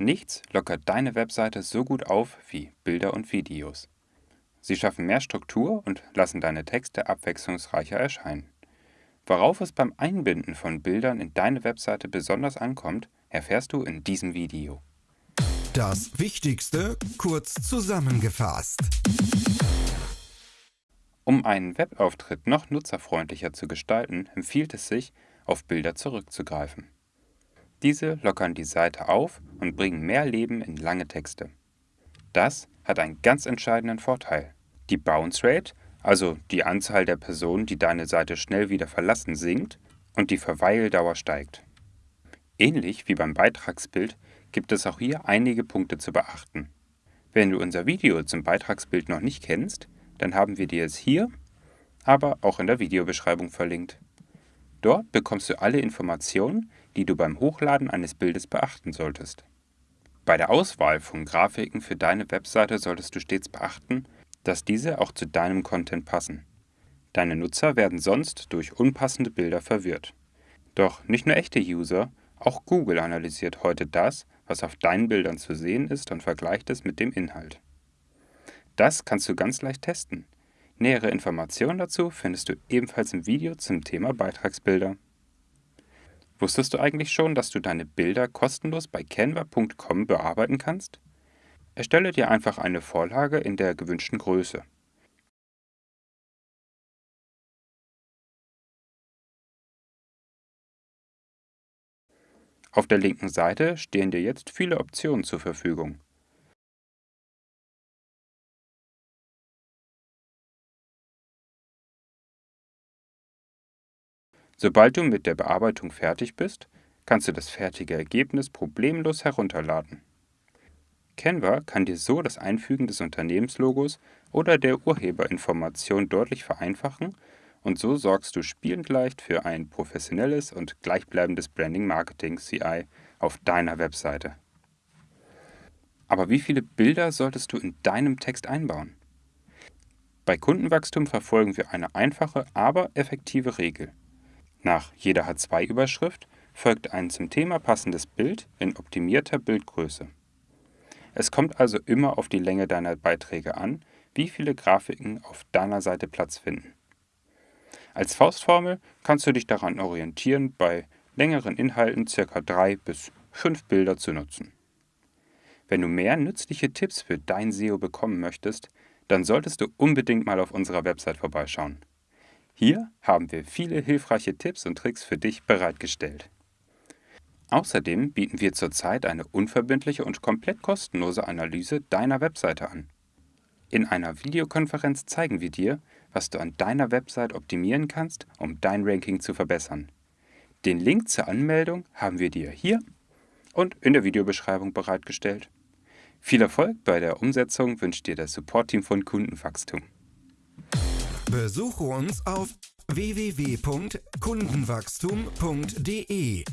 Nichts lockert deine Webseite so gut auf wie Bilder und Videos. Sie schaffen mehr Struktur und lassen deine Texte abwechslungsreicher erscheinen. Worauf es beim Einbinden von Bildern in deine Webseite besonders ankommt, erfährst du in diesem Video. Das Wichtigste kurz zusammengefasst. Um einen Webauftritt noch nutzerfreundlicher zu gestalten, empfiehlt es sich, auf Bilder zurückzugreifen. Diese lockern die Seite auf und bringen mehr Leben in lange Texte. Das hat einen ganz entscheidenden Vorteil. Die Bounce Rate, also die Anzahl der Personen, die deine Seite schnell wieder verlassen, sinkt und die Verweildauer steigt. Ähnlich wie beim Beitragsbild gibt es auch hier einige Punkte zu beachten. Wenn du unser Video zum Beitragsbild noch nicht kennst, dann haben wir dir es hier, aber auch in der Videobeschreibung verlinkt. Dort bekommst du alle Informationen, die du beim Hochladen eines Bildes beachten solltest. Bei der Auswahl von Grafiken für deine Webseite solltest du stets beachten, dass diese auch zu deinem Content passen. Deine Nutzer werden sonst durch unpassende Bilder verwirrt. Doch nicht nur echte User, auch Google analysiert heute das, was auf deinen Bildern zu sehen ist und vergleicht es mit dem Inhalt. Das kannst du ganz leicht testen. Nähere Informationen dazu findest du ebenfalls im Video zum Thema Beitragsbilder. Wusstest du eigentlich schon, dass du deine Bilder kostenlos bei canva.com bearbeiten kannst? Erstelle dir einfach eine Vorlage in der gewünschten Größe. Auf der linken Seite stehen dir jetzt viele Optionen zur Verfügung. Sobald du mit der Bearbeitung fertig bist, kannst du das fertige Ergebnis problemlos herunterladen. Canva kann dir so das Einfügen des Unternehmenslogos oder der Urheberinformation deutlich vereinfachen und so sorgst du spielend leicht für ein professionelles und gleichbleibendes Branding Marketing CI auf deiner Webseite. Aber wie viele Bilder solltest du in deinem Text einbauen? Bei Kundenwachstum verfolgen wir eine einfache, aber effektive Regel. Nach jeder H2-Überschrift folgt ein zum Thema passendes Bild in optimierter Bildgröße. Es kommt also immer auf die Länge deiner Beiträge an, wie viele Grafiken auf deiner Seite Platz finden. Als Faustformel kannst du dich daran orientieren, bei längeren Inhalten ca. 3 bis 5 Bilder zu nutzen. Wenn du mehr nützliche Tipps für dein SEO bekommen möchtest, dann solltest du unbedingt mal auf unserer Website vorbeischauen. Hier haben wir viele hilfreiche Tipps und Tricks für dich bereitgestellt. Außerdem bieten wir zurzeit eine unverbindliche und komplett kostenlose Analyse deiner Webseite an. In einer Videokonferenz zeigen wir dir, was du an deiner Website optimieren kannst, um dein Ranking zu verbessern. Den Link zur Anmeldung haben wir dir hier und in der Videobeschreibung bereitgestellt. Viel Erfolg bei der Umsetzung wünscht dir das Support-Team von Kundenwachstum. Besuche uns auf www.kundenwachstum.de